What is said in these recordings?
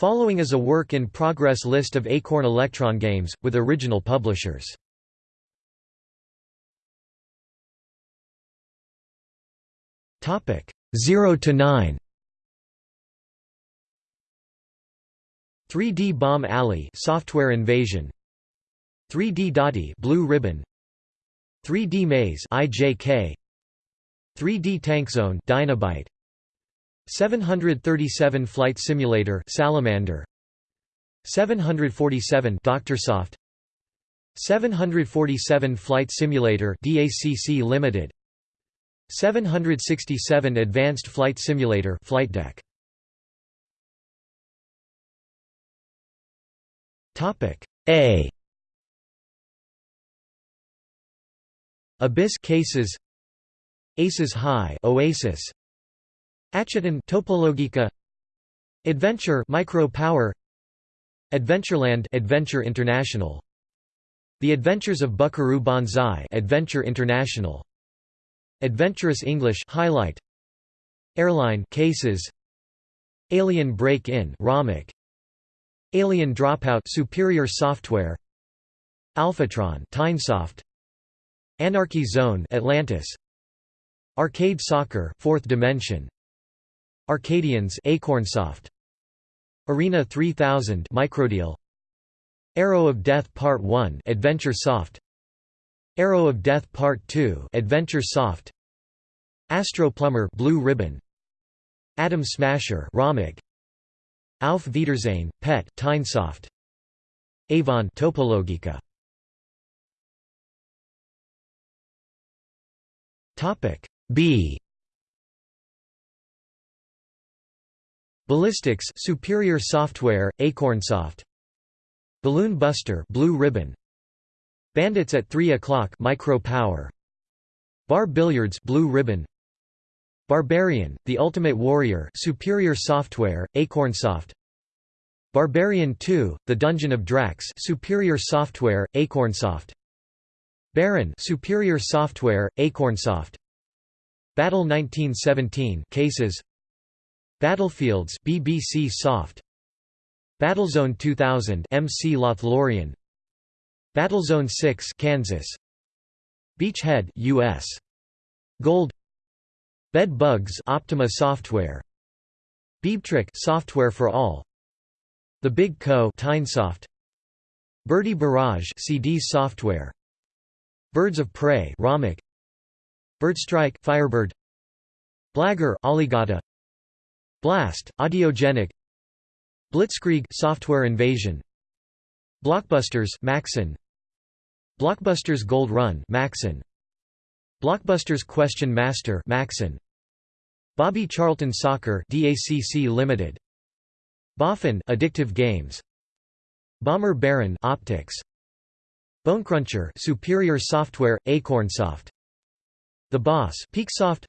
Following is a work-in-progress list of Acorn Electron games, with original publishers. Topic 0 to 9. 3D Bomb Alley Software Invasion 3D Dotty Blue Ribbon 3D Maze IJK 3D Tank Zone Dynabyte 737 Flight Simulator Salamander. 747 Doctorsoft. 747 Flight Simulator DACC Limited. 767 Advanced Flight Simulator Flight Deck. Topic A. Abyss cases. Aces High Oasis Acheton Topologika. Adventure Micro Power Adventureland Adventure International. The Adventures of Buckaroo Banzai Adventure International. Adventurous English Highlight. Airline Cases. Alien Break-In Romik Alien Dropout Superior Software. Alphatron Tynesoft Anarchy Zone Atlantis. Arcade Soccer Fourth Dimension Arcadians Acornsoft. Arena 3000 Microdeal. Arrow of Death Part 1 Adventure Soft. Arrow of Death Part 2 Adventure Soft. Astro Plumber Blue Ribbon. Atom Smasher Romik Auf Wiedersehen Pet Tynesoft Avon Topologika. Topic B Ballistics Superior Software, Acornsoft Balloon Buster Blue Ribbon. Bandits at 3 o'clock Micro Power. Bar Billiards Blue Ribbon. Barbarian, The Ultimate Warrior Superior Software, Acornsoft Barbarian 2, The Dungeon of Drax Superior Software, Acornsoft Baron Superior Software, Acornsoft Battle 1917 Cases Battlefields BBC Soft. Battlezone 2000 MC Lothlorien. Battlezone 6 Kansas. Beachhead US Gold. Bed Bugs Optima Software. Beebtrick Software for All. The Big Co Tynesoft Birdie Barrage CD Software. Birds of Prey Romik Birdstrike Firebird. Blagger Alligata Blast, Audiogenic. Blitzkrieg Software Invasion. Blockbusters Macsen. Blockbusters Gold Run Macsen. Blockbusters Question Master Macsen. Bobby Charlton Soccer DACC Limited. Boffin Addictive Games. Bomber Baron Optics. Bonecruncher Superior Software Acornsoft. The Boss Peaksoft.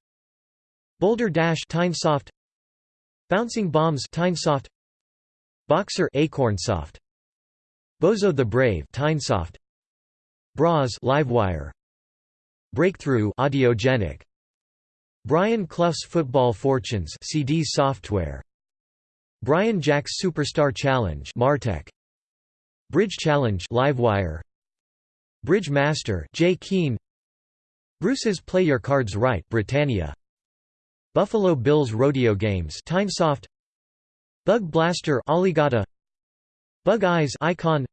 Boulder Dash Tynesoft Bouncing Bombs Tynesoft Boxer Acornsoft. Bozo the Brave Tynesoft Braz Livewire. Breakthrough Audiogenic. Brian Clough's Football Fortunes CD Software. Brian Jack's Superstar Challenge Martech. Bridge Challenge Livewire. Bridge Master J Keen Bruce's Play Your Cards Right Britannia Buffalo Bills Rodeo Games Tynesoft Bug Blaster Alligata Bug Eyes Icon.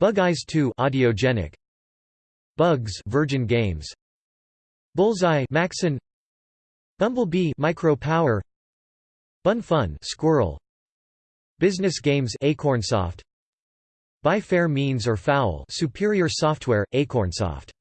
Bug Eyes 2 Audiogenic. Bugs Virgin Games. Bullseye Macsen. Bumblebee Micro Power Bun Fun Squirrel. Business Games Acornsoft. By Fair Means or Foul Superior Software Acornsoft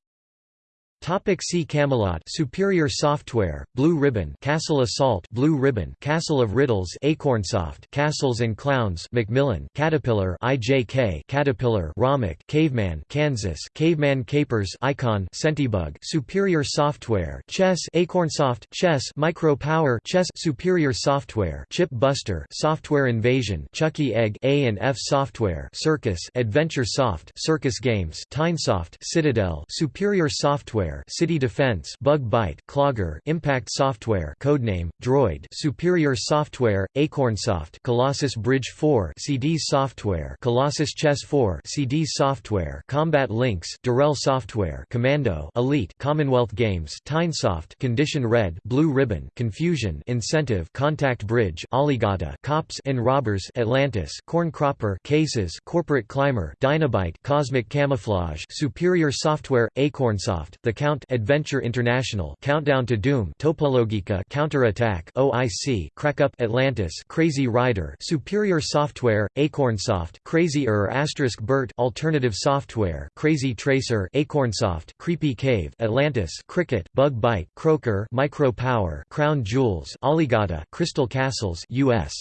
Topic see Camelot. Superior Software Blue Ribbon. Castle Assault Blue Ribbon. Castle of Riddles Acornsoft. Castles and Clowns Macmillan. Caterpillar IJK Caterpillar Romik Caveman Kansas. Caveman Capers Icon. Centibug Superior Software Chess. Acornsoft Chess. Micro Power Chess. Superior Software Chip Buster. Software Invasion Chuckie Egg. A and F Software Circus. Adventure Soft Circus Games. Tynesoft Citadel. Superior Software Software City Defense Bug Byte Clogger Impact Software Codename Droid Superior Software Acornsoft Colossus Bridge 4 CD Software Colossus Chess 4 CD Software Combat Lynx Durell Software Commando Elite Commonwealth Games Tynesoft Condition Red Blue Ribbon Confusion Incentive Contact Bridge Alligata Cops and Robbers Atlantis Corn Cropper Cases Corporate Climber Dynabyte Cosmic Camouflage Superior Software Acornsoft The Count Adventure International Countdown to Doom Topologika Counterattack OIC Crackup Atlantis Crazy Rider Superior Software Acornsoft Crazy Er Asterisk Bert Alternative Software Crazy Tracer Acornsoft Creepy Cave Atlantis Cricket Bug Byte Croaker Micro Power Crown Jewels Alligata Crystal Castles US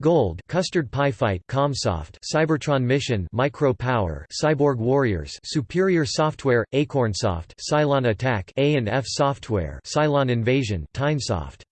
Gold, Custard Pie Fight, Comsoft, Cybertron Mission, Micro Power, Cyborg Warriors, Superior Software, Acornsoft, Cylon Attack, A and F Software, Cylon Invasion, Tynesoft.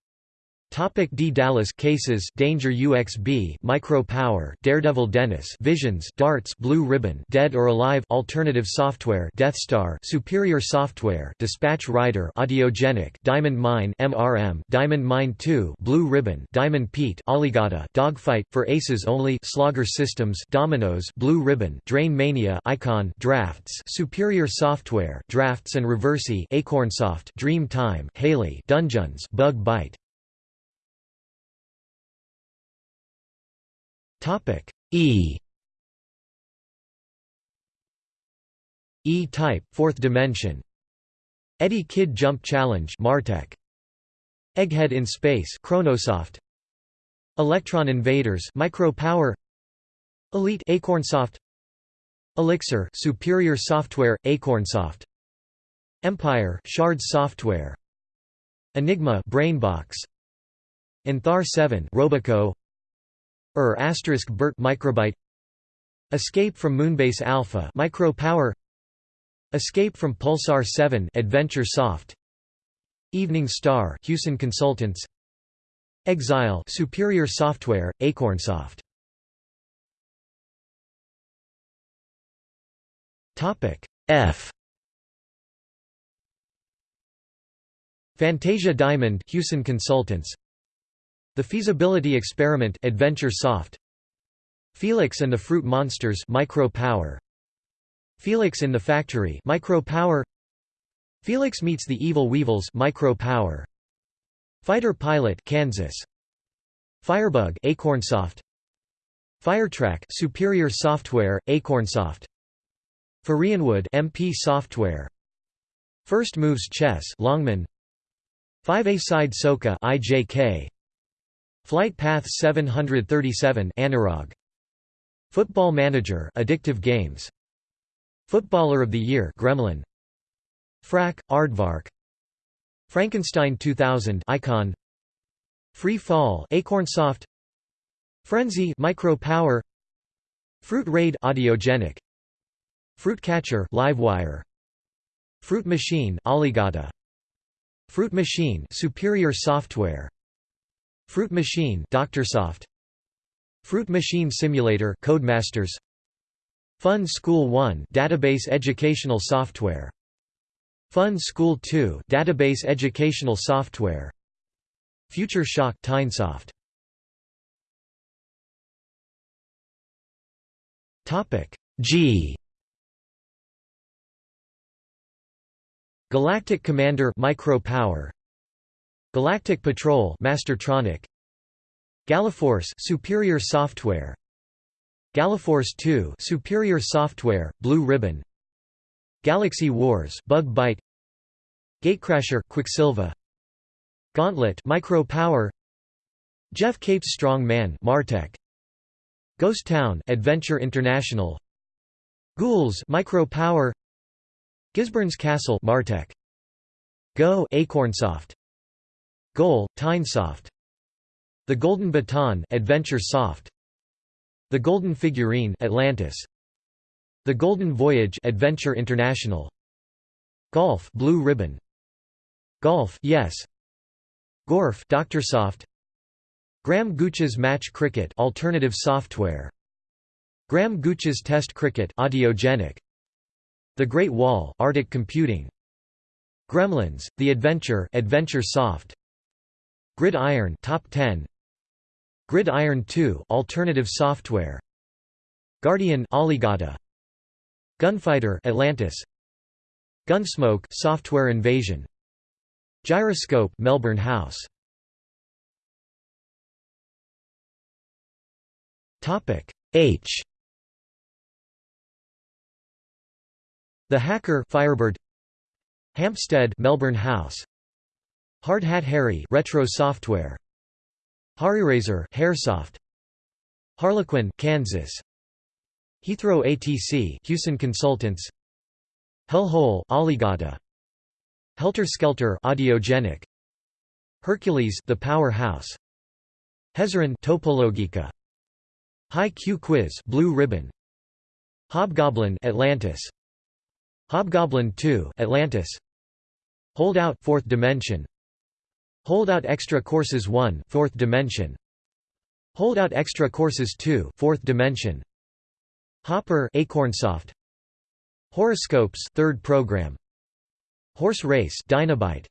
Topic D. Dallas cases. Danger UXB Micro Power Daredevil Dennis. Visions. Darts. Blue Ribbon. Dead or Alive. Alternative Software. Death Star. Superior Software. Dispatch Rider. Audiogenic. Diamond Mine. MRM Diamond Mine 2 Blue Ribbon. Diamond Pete. Alligata Dogfight. For Aces Only. Slogger Systems. Dominoes. Blue Ribbon. Drain Mania. Icon. Draughts. Superior Software. Draughts and Reversi. Acornsoft. Dream Time. Haley. Dungeons. Bug Byte Topic E E-type, fourth dimension. Eddie Kidd Jump Challenge Martech. Egghead in Space Chronosoft. Electron Invaders Micro Power. Elite Acornsoft. Elixir Superior Software Acornsoft. Empire Shards Software. Enigma Brainbox. Enthar 7 Robico Er asterisk Bert microbyte. Escape from Moonbase Alpha Micro Power Escape from Pulsar 7 Adventure Soft. Evening Star Hewson Consultants. Exile Superior Software Acornsoft Topic F. Fantasia Diamond Hewson Consultants the Feasibility Experiment Adventure Soft. Felix and the Fruit Monsters Micro Power Felix in the Factory Micro Power Felix meets the Evil Weevils Micro Power Fighter Pilot Kansas. Firebug Acornsoft Firetrack Superior Software Acornsoft Firienwood MP Software. First Moves Chess Longman. 5A Side Soccer IJK Flight Path 737 Anirog. Football Manager Addictive Games. Footballer of the Year Gremlin. Frak, Aardvark. Frankenstein 2000 Icon. Free Fall Acornsoft. Frenzy Micro Power. Fruit Raid Audiogenic. Fruit Catcher Livewire. Fruit Machine Alligata. Fruit Machine Superior Software Fruit Machine DrSoft Fruit Machine Simulator Codemasters. Fun School 1 database educational software. Fun School 2 database educational software. Future Shock Tynesoft Topic G. Galactic Commander Micro Power Galactic Patrol Mastertronic. Galaforce Superior Software. Galaforce 2 Superior Software Blue Ribbon. Galaxy Wars Bug Byte Gatecrasher Quicksilva Gauntlet Micro Power Geoff Capes Strong Man Martech. Ghost Town Adventure International. Ghouls Micro Power Gisborne's Castle Martech. Go Acornsoft Goal, Tynesoft The Golden Baton Adventure Soft. The Golden Figurine Atlantis. The Golden Voyage Adventure International. Golf Blue Ribbon. Golf Yes. Gorf DrSoft Graham Gooch's Match Cricket Alternative Software. Graham Gooch's Test Cricket Audiogenic. The Great Wall Arctic Computing. Gremlins, The Adventure Adventure Soft Grid Iron Top 10 Grid Iron 2 Alternative Software. Guardian Alligata Gunfighter Atlantis. Gunsmoke Software Invasion. Gyroscope Melbourne House. Topic H. The Hacker Firebird. Hampstead Melbourne House Hard Hat Harry Retro Software. Hareraiser Haresoft. Harlequin Kansas. Heathrow ATC Hewson Consultants. Hellhole Alligata. Helter Skelter Audiogenic. Hercules The Powerhouse. Hezarin Topologika. High Q Quiz Blue Ribbon. Hobgoblin Atlantis. Hobgoblin 2 Atlantis. Holdout 4th Dimension Holdout Extra Courses 1 4th Dimension. Holdout Extra Courses 2 4th Dimension. Hopper Acornsoft. Horoscopes 3rd Program. Horse Race Dynabyte.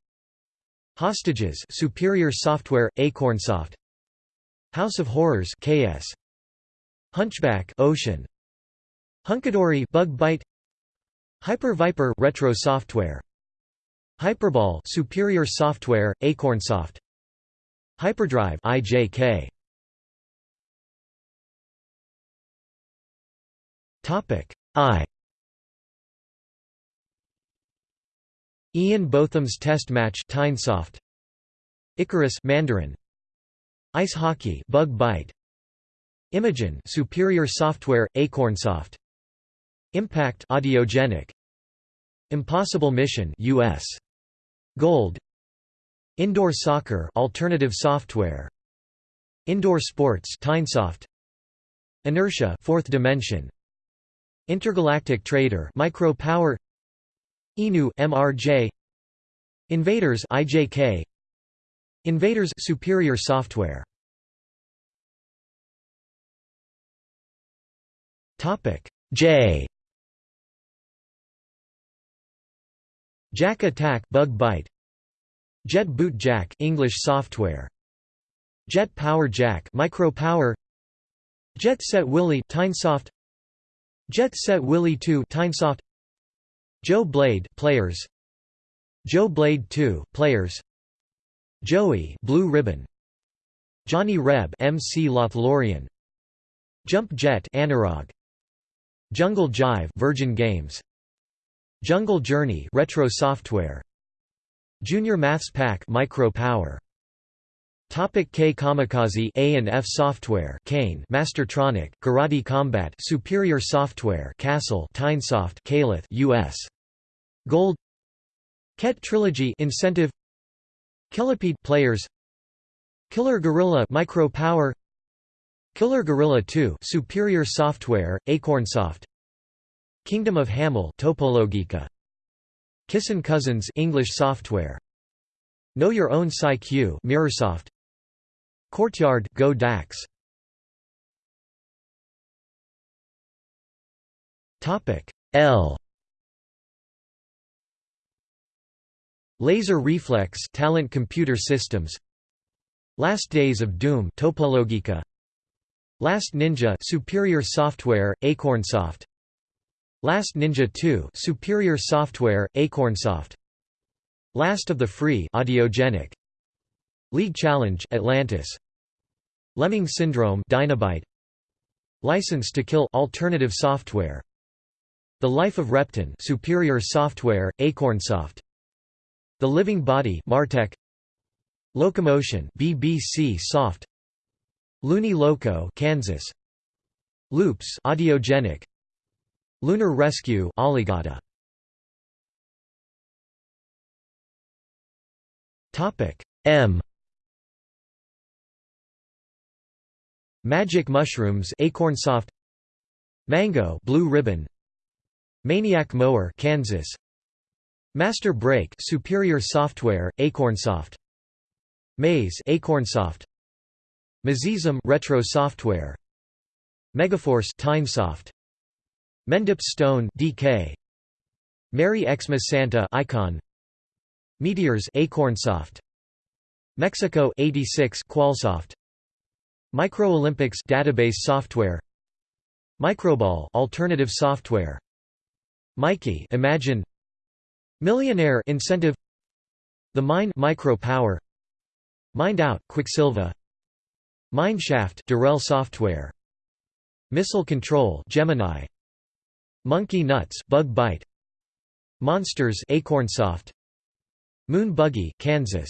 Hostages Superior Software Acornsoft. House of Horrors KS Hunchback Ocean. Hunkidory Bug Byte. Hyper Viper Retro Software Hyperball Superior Software Acornsoft. Hyperdrive IJK Topic I. Ian Botham's Test Match Tynesoft. Icarus Mandarin. Ice Hockey Bug Byte. Imogen Superior Software Acornsoft. Impact Audiogenic. Impossible Mission US Gold. Indoor Soccer Alternative Software. Indoor Sports Tynesoft Inertia Fourth Dimension. Intergalactic Trader Micro Power Inu MRJ Invaders IJK Invaders Superior Software. Topic. J Jack Attack Bug Byte Jet Boot Jack English software. Jet Power Jack Micro Power Jet Set Willy Tynesoft Jet Set Willy 2 Tynesoft Joe Blade Players. Joe Blade 2 Players. Joey Blue Ribbon. Johnny Reb MC Lothlorien. Jump Jet Anirog Jungle Jive Virgin Games Jungle Journey Retro Software. Junior Maths Pack Micro Power Topic K Kamikaze A and F Software Kane Mastertronic Karate Combat Superior Software Castle Tynesoft Kayleth US Gold. Ket Trilogy Incentive. Killipede Players. Killer Gorilla Micro Power Killer Gorilla 2 Superior Software Acornsoft Kingdom of Hamil Topologika. Kissin Cousins English Software. Know Your Own Psy-Q Mirrorsoft Courtyard Go Dax. Topic L. Laser Reflex Talent Computer Systems. Last Days of Doom Topologika. Last Ninja Superior Software Acornsoft Last Ninja 2 Superior Software Acornsoft. Last of the Free Audiogenic. League Challenge Atlantis. Lemming Syndrome Dynabyte. License to Kill Alternative Software. The Life of Repton Superior Software Acornsoft. The Living Body Martech. Locomotion BBC Soft. Loony Loco Kansas. Loops Audiogenic Lunar Rescue Topic M. Magic Mushrooms Acornsoft. Mango Blue Ribbon. Maniac Mower Kansas. Master Break Superior Software Acornsoft. Maze Acornsoft. Mazism Retro Software. Megaforce Tynesoft Mendip Stone DK Merry Xmas Santa Icon. Meteors Acornsoft. Mexico 86 Qualsoft. Micro-Olympics database software. Microball alternative software. Mikey Imagine. Millionaire incentive. The Mine Micro Power Mind Out Quicksilva. Mineshaft Durell software. Missile Control Gemini Monkey Nuts Bug Byte Monsters Acornsoft. Moon Buggy Kansas.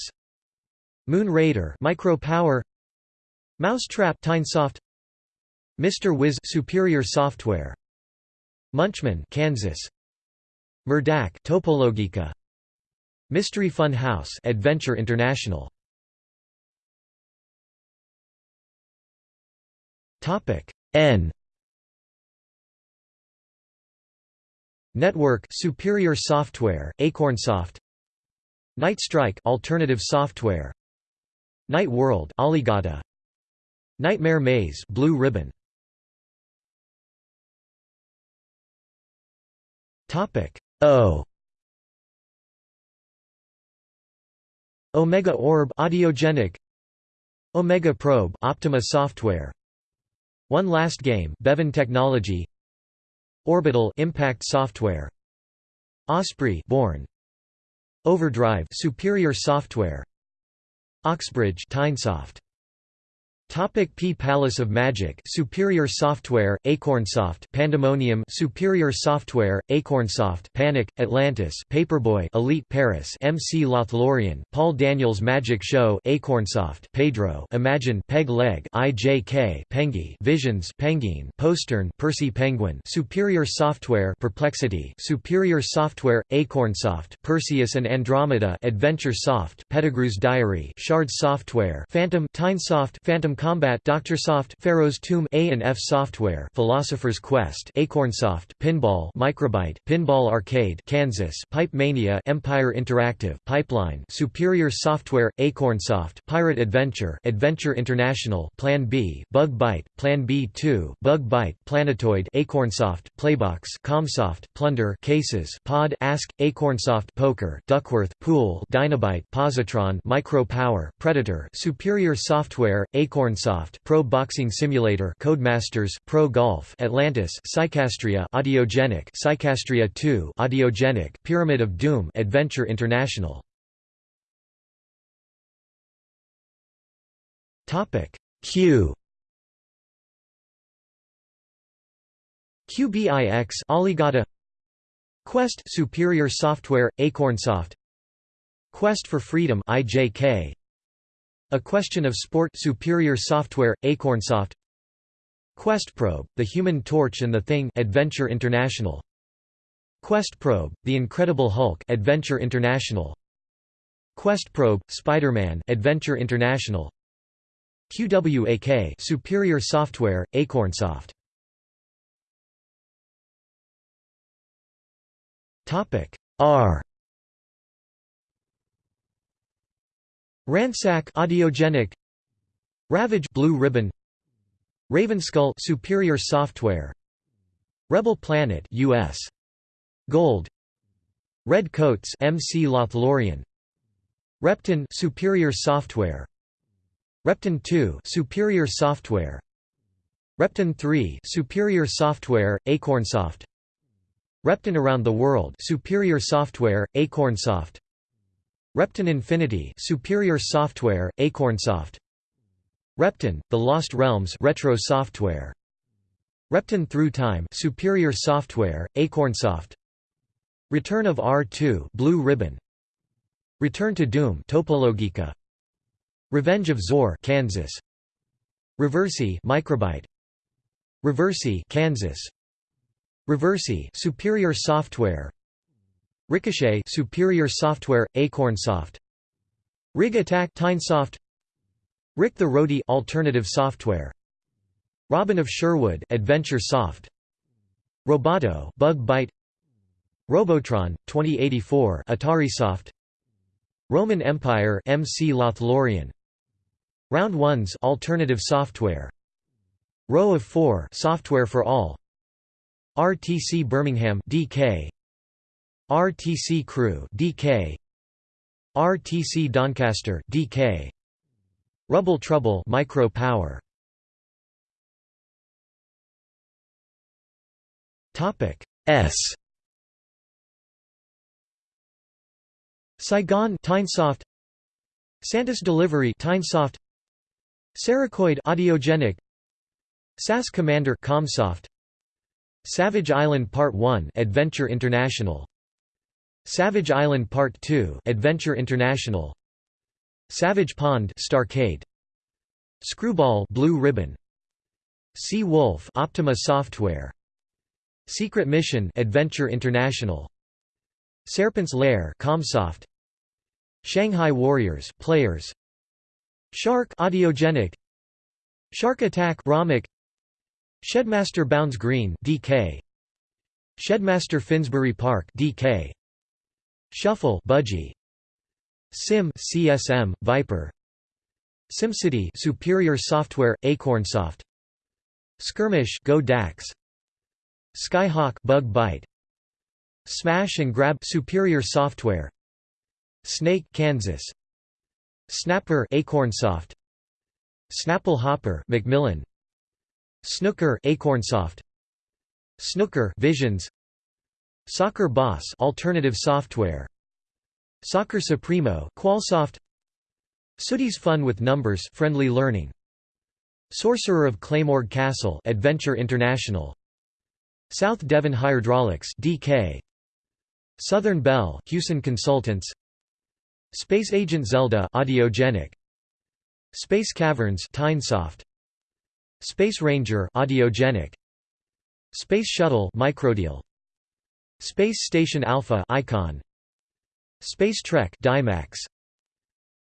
Moon Raider Micro Power. Mousetrap Tynesoft Mr. Wiz Superior Software. Munchman Kansas. Murdac Topologika. Mystery Fun House Adventure International. Topic N Network Superior Software Acornsoft. Night Strike Alternative Software. Night World Alligata. Nightmare Maze Blue Ribbon. Topic O. Omega Orb Audiogenic. Omega Probe Optima Software. One Last Game Bevan Technology Orbital Impact Software. Osprey Bourne. Overdrive Superior Software. Oxbridge Tynesoft Topic P Palace of Magic Superior Software Acornsoft Pandemonium Superior Software Acornsoft Panic Atlantis Paperboy Elite Paris MC Lothlorien Paul Daniels Magic Show Acornsoft Pedro Imagine Peg Leg IJK Pengi Visions Penguin Postern Percy Penguin Superior Software Perplexity Superior Software Acornsoft Perseus and Andromeda Adventure Soft Pettigrew's Diary Shard Software Phantom Tynesoft Phantom Combat DrSoft Pharaoh's Tomb A and F Software Philosopher's Quest Acornsoft Pinball Microbyte Pinball Arcade Kansas Pipe Mania Empire Interactive Pipeline Superior Software Acornsoft Pirate Adventure Adventure International Plan B Bug Byte Plan B2 Bug Byte Planetoid Acornsoft Playbox Comsoft Plunder Cases Pod Ask Acornsoft Poker Duckworth Pool Dynabyte Positron Micro Power Predator Superior Software Acorn Acornsoft Pro Boxing Simulator Codemasters Pro Golf Atlantis Psychastria Audiogenic Psychastria 2 Audiogenic Pyramid of Doom Adventure International. Topic Q. QBIX Alligata. Quest Superior Software Acornsoft. Quest for Freedom IJK a Question of Sport Superior Software, Acornsoft. QuestProbe, The Human Torch and the Thing Adventure International. QuestProbe, The Incredible Hulk Adventure International. QuestProbe, Spider-Man Adventure International. QWAK Superior Software, Acornsoft. R Ransack audiogenic. Ravage Blue Ribbon. Ravenskull Superior Software. Rebel Planet US Gold. Red Coats MC Lothlorien. Repton Superior Software. Repton 2 Superior Software. Repton 3 Superior Software Acornsoft. Repton Around the World Superior Software Acornsoft Repton Infinity Superior Software, Acornsoft. Repton, The Lost Realms Retro Software. Repton Through Time Superior Software, Acornsoft. Return of R2 Blue Ribbon. Return to Doom Topologika. Revenge of Zor Kansas. Reversi Microbyte. Reversi Kansas. Reversi Superior Software Ricochet Superior Software Acornsoft Rig Attack Tynesoft Rick the Roadie Alternative Software. Robin of Sherwood Adventure Soft. Roboto Bug Byte Robotron 2084 Atari Soft. Roman Empire MC Lothlorien. Round Ones Alternative Software. Row of 4 Software for All. RTC Birmingham DK RTC Crew DK RTC Doncaster DK Rubble Trouble Micro Power. Topic S. Saigon Tynesoft. Santis Delivery Tynesoft. Saracoid Audiogenic. SAS Commander Comsoft. Savage Island Part 1 Adventure International Savage Island Part 2 Adventure International. Savage Pond Starcade. Screwball Blue Ribbon. Sea Wolf Optima Software. Secret Mission Adventure International. Serpent's Lair Comsoft. Shanghai Warriors Players. Shark Audiogenic. Shark Attack Romik. Shedmaster Bounds Green DK Shedmaster Finsbury Park DK Shuffle Budgie. Sim CSM Viper. SimCity Superior Software Acornsoft. Skirmish Go Dax. Skyhawk Bug Byte. Smash and Grab Superior Software. Snake Kansas. Snapper Acornsoft. Snapple Hopper Macmillan. Snooker Acornsoft. Snooker Visions Soccer Boss Alternative Software. Soccer Supremo Qualsoft. Sooty's Fun with Numbers Friendly Learning. Sorcerer of Claymore Castle Adventure International. South Devon Hydraulics DK Southern Bell Hewson Consultants. Space Agent Zelda Audiogenic. Space Caverns Tynesoft. Space Ranger Audiogenic. Space Shuttle Microdeal Space Station Alpha Icon. Space Trek Dymax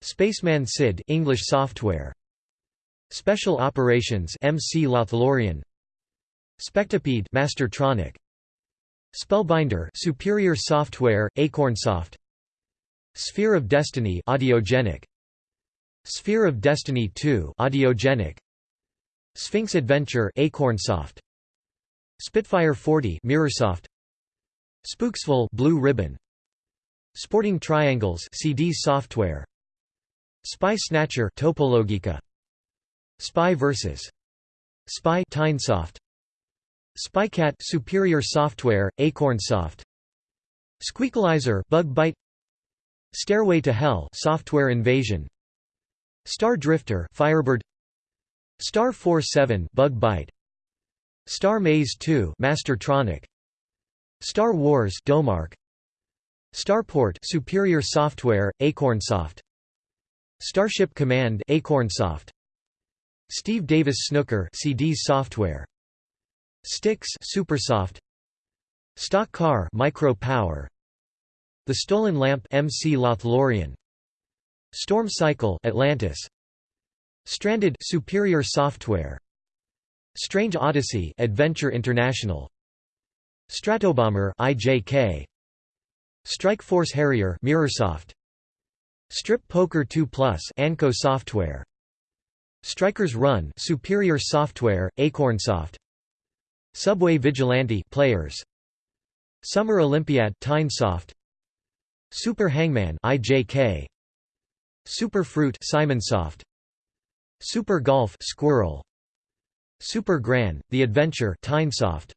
Spaceman SID English software. Special Operations MC Lothlorien. Spectipede Mastertronic Spellbinder Superior Software Acornsoft Sphere of Destiny Audiogenic. Sphere of Destiny 2 Audiogenic. Sphinx Adventure Acornsoft Spitfire 40 Mirrorsoft Spooksville Blue Ribbon. Sporting Triangles CD software. Spy Snatcher Topologika. Spy vs Spy Tynesoft Spycat Superior Software Acornsoft. Squeakalizer Bug Byte Stairway to Hell Software Invasion. Star Drifter Firebird. Star Force 7 Bug Byte Star Maze 2 Mastertronic Star Wars Domark. Starport Superior Software Acornsoft. Starship Command Acornsoft. Steve Davis Snooker CD Software. Styx Supersoft. Stock Car Micro Power The Stolen Lamp MC Lothlorien. Storm Cycle Atlantis. Stranded Superior Software. Strange Odyssey Adventure International Stratobomber IJK Strike Force Harrier Mirrorsoft Strip Poker 2 Plus Anco Software. Strikers Run Superior Software Acornsoft Subway Vigilante Players. Summer Olympiad Tynesoft Super Hangman IJK Super Fruit Simonsoft Super Golf Squirrel. Super Gran The Adventure Tynesoft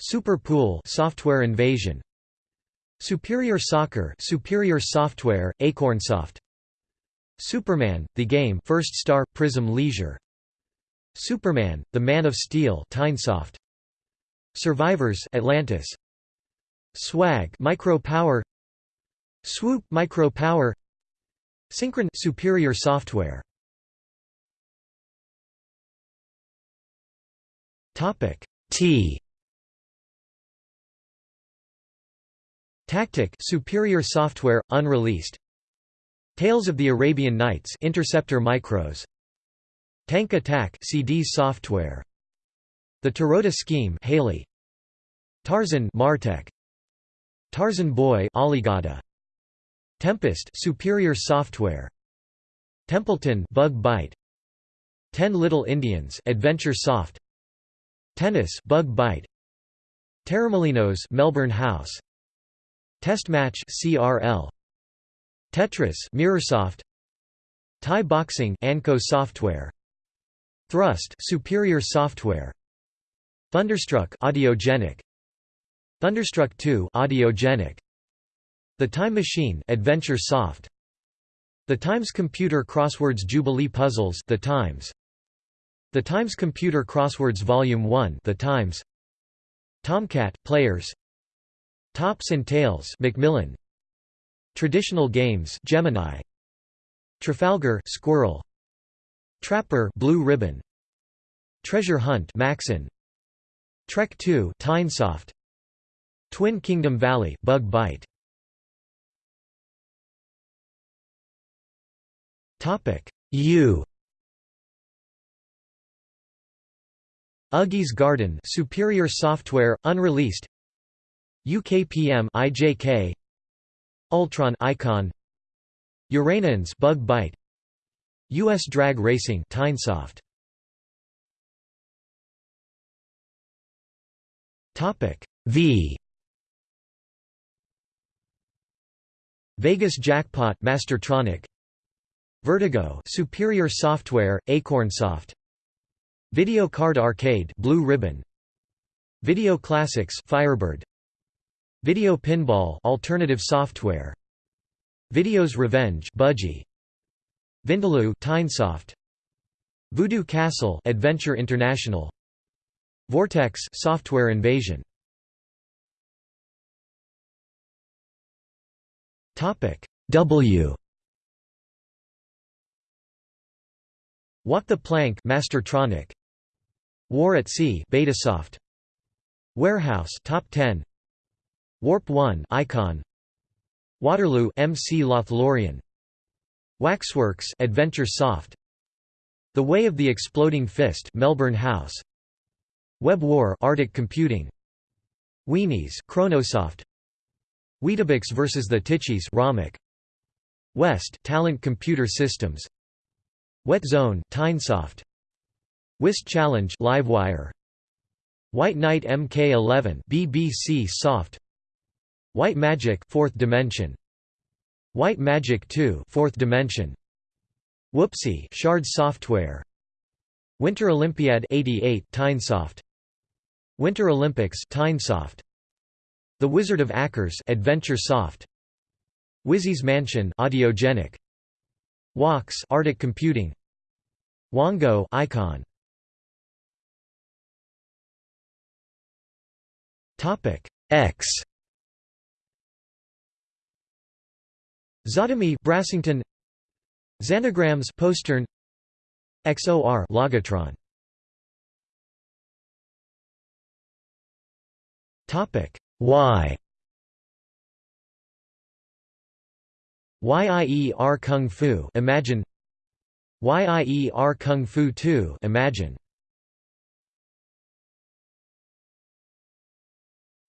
Super Pool Software Invasion. Superior Soccer Superior Software Acornsoft. Superman The Game First Star Prism Leisure. Superman, The Man of Steel Tynesoft Survivors Atlantis. Swag Micro Power Swoop Micro Power Synchron Superior Software. Topic T Tactic Superior Software unreleased. Tales of the Arabian Nights Interceptor Micros. Tank Attack CD software. The Tarota Scheme Haley. Tarzan Martech. Tarzan Boy Alligata Tempest Superior Software. Templeton Bug Byte Ten Little Indians Adventure Soft. Tennis Bug Byte Terrormolinos Melbourne House Test Match CRL Tetris Mirrorsoft Thai Boxing Anco Software. Thrust Superior Software. Thunderstruck Audiogenic. Thunderstruck 2 Audiogenic. The Time Machine Adventure Soft. The Times Computer Crosswords Jubilee Puzzles The Times. The Times Computer Crosswords Volume 1 The Times. Tomcat Players Tops and Tails Macmillan. Traditional Games Gemini. Trafalgar Squirrel. Trapper Blue Ribbon. Treasure Hunt Macsen. Trek 2 Tynesoft Twin Kingdom Valley Bug Byte Topic. U. Uggy's Garden Superior Software unreleased UKPM IJK Ultron Icon Uranons Bug Byte US Drag Racing Tynesoft Topic V. Vegas Jackpot Mastertronic Vertigo Superior Software Acornsoft Video Card Arcade Blue Ribbon. Video Classics Firebird Video Pinball Alternative Software. Videos Revenge Budgie. Vindaloo Tynesoft Voodoo Castle Adventure International. Vortex Software Invasion. Topic W. Walk the Plank Mastertronic. War at Sea Betasoft. Warehouse Top 10 Warp 1 Icon. Waterloo MC Lothlorien. Waxworks Adventure Soft. The Way of the Exploding Fist Melbourne House. Web War Arctic Computing. Weenies Chronosoft. Weetabix vs the Titchies Romik West Talent Computer Systems. Wet Zone Tynesoft. Whist Challenge Livewire. White Knight MK11 BBC Soft White Magic 4th Dimension. White Magic 2 4th Dimension. Whoopsie Shard Software. Winter Olympiad 88 Tynesoft. Winter Olympics Tynesoft. The Wizard of Acres Adventure Soft. Wizzy's Mansion Audiogenic. Wox Arctic Computing. Wongo Icon. Topic X Zotomy Brassington. Xanagrams Postern. XOR Logotron Topic. Y YIER Kung Fu Imagine. YIER Kung Fu 2 Imagine.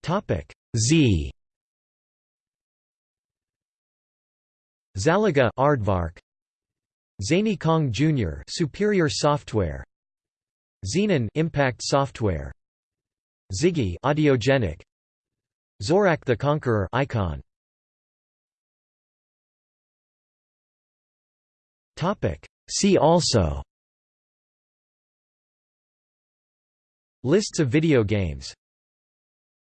Topic. Z Zalaga Aardvark. Zany Kong Jr. Superior Software. Xenon Impact Software. Ziggy Audiogenic. Zorak the Conqueror Icon. Topic. See also. Lists of video games